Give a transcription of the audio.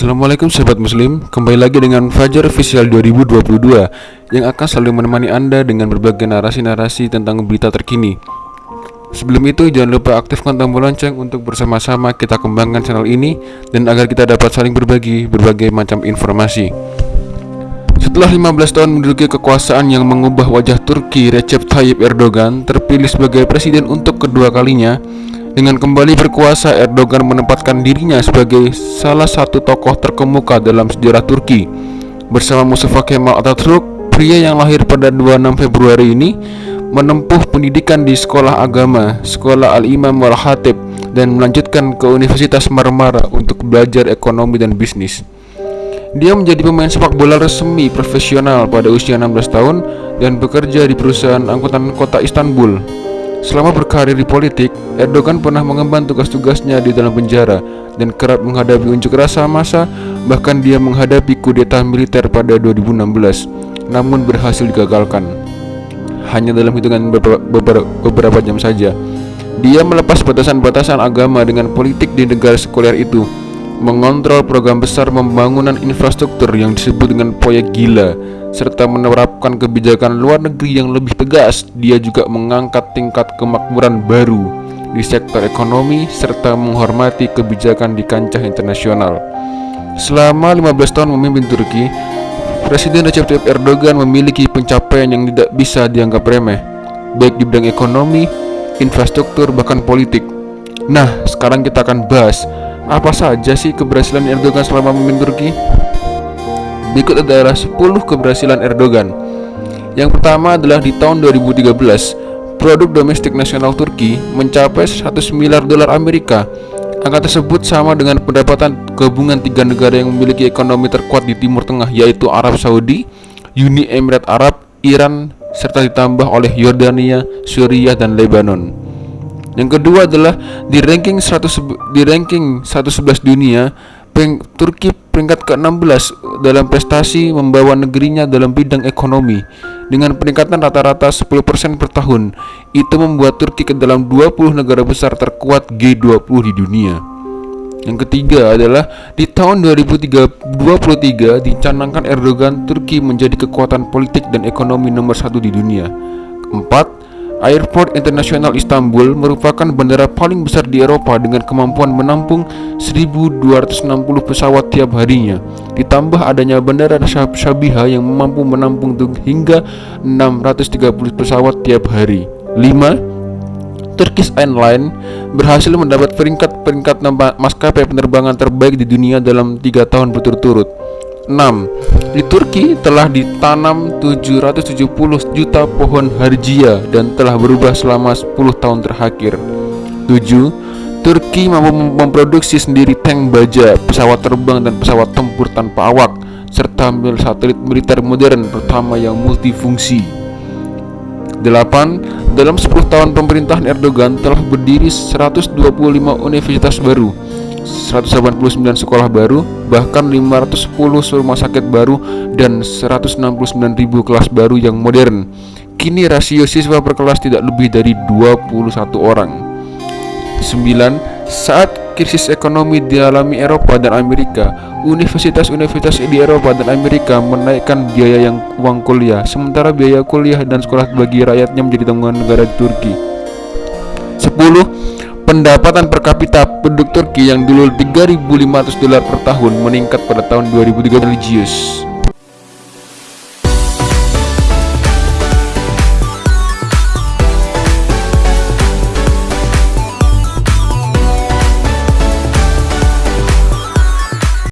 Assalamualaikum sahabat muslim. Kembali lagi dengan Fajar Official 2022 Yang akan selalu menemani anda dengan berbagai narasi-narasi tentang berita terkini. Sebelum itu jangan lupa aktifkan tombol lonceng untuk bersama-sama kita kembangkan channel ini Dan agar kita dapat saling berbagi berbagai macam informasi. Setelah 15 tahun menduduki kekuasaan yang mengubah wajah Turki Recep Tayyip Erdogan terpilih sebagai presiden untuk kedua kalinya dengan kembali berkuasa, Erdogan menempatkan dirinya sebagai salah satu tokoh terkemuka dalam sejarah Turki. Bersama Mustafa Kemal Atatürk, pria yang lahir pada 26 Februari ini menempuh pendidikan di sekolah agama, Sekolah Al-Imam Wal-Hatib, dan melanjutkan ke Universitas Marmara untuk belajar ekonomi dan bisnis. Dia menjadi pemain sepak bola resmi profesional pada usia 16 tahun dan bekerja di perusahaan angkutan kota Istanbul. Selama berkarir di politik, Erdogan pernah mengemban tugas-tugasnya di dalam penjara dan kerap menghadapi unjuk rasa massa, bahkan dia menghadapi kudeta militer pada 2016, namun berhasil digagalkan. Hanya dalam hitungan beberapa, beberapa jam saja, dia melepas batasan-batasan agama dengan politik di negara sekuler itu, mengontrol program besar pembangunan infrastruktur yang disebut dengan proyek gila serta menerapkan kebijakan luar negeri yang lebih tegas. Dia juga mengangkat tingkat kemakmuran baru di sektor ekonomi serta menghormati kebijakan di kancah internasional. Selama 15 tahun memimpin Turki, Presiden Recep Tayyip Erdogan memiliki pencapaian yang tidak bisa dianggap remeh, baik di bidang ekonomi, infrastruktur, bahkan politik. Nah, sekarang kita akan bahas apa saja sih keberhasilan Erdogan selama memimpin Turki. Berikut adalah 10 keberhasilan Erdogan. Yang pertama adalah di tahun 2013, produk domestik nasional Turki mencapai 100 miliar dolar Amerika. Angka tersebut sama dengan pendapatan gabungan tiga negara yang memiliki ekonomi terkuat di Timur Tengah yaitu Arab Saudi, Uni Emirat Arab, Iran, serta ditambah oleh Yordania, Suriah, dan Lebanon. Yang kedua adalah di ranking 100 di ranking 111 dunia, Turki peringkat ke-16 dalam prestasi membawa negerinya dalam bidang ekonomi dengan peningkatan rata-rata 10% per tahun. Itu membuat Turki ke dalam 20 negara besar terkuat G20 di dunia. Yang ketiga adalah di tahun 2023 dicanangkan Erdogan Turki menjadi kekuatan politik dan ekonomi nomor satu di dunia. Keempat, Airport Internasional Istanbul merupakan bandara paling besar di Eropa dengan kemampuan menampung 1260 pesawat tiap harinya. Ditambah adanya bandara Sabiha yang mampu menampung hingga 630 pesawat tiap hari. 5. Turkish Airlines berhasil mendapat peringkat-peringkat maskapai penerbangan terbaik di dunia dalam tiga tahun berturut-turut. 6. Di Turki telah ditanam 770 juta pohon harjia dan telah berubah selama 10 tahun terakhir. 7. Turki mampu memproduksi sendiri tank baja, pesawat terbang dan pesawat tempur tanpa awak serta satelit militer modern pertama yang multifungsi. 8. Dalam 10 tahun pemerintahan Erdogan telah berdiri 125 universitas baru 189 sekolah baru, bahkan 510 rumah sakit baru dan 169.000 kelas baru yang modern. Kini rasio siswa per kelas tidak lebih dari 21 orang. 9. Saat krisis ekonomi dialami Eropa dan Amerika, universitas-universitas di Eropa dan Amerika menaikkan biaya yang uang kuliah, sementara biaya kuliah dan sekolah bagi rakyatnya menjadi tanggungan negara Turki. 10 Pendapatan per kapita penduduk Turki yang dulu 3.500 dolar per tahun meningkat pada tahun 2003 religius.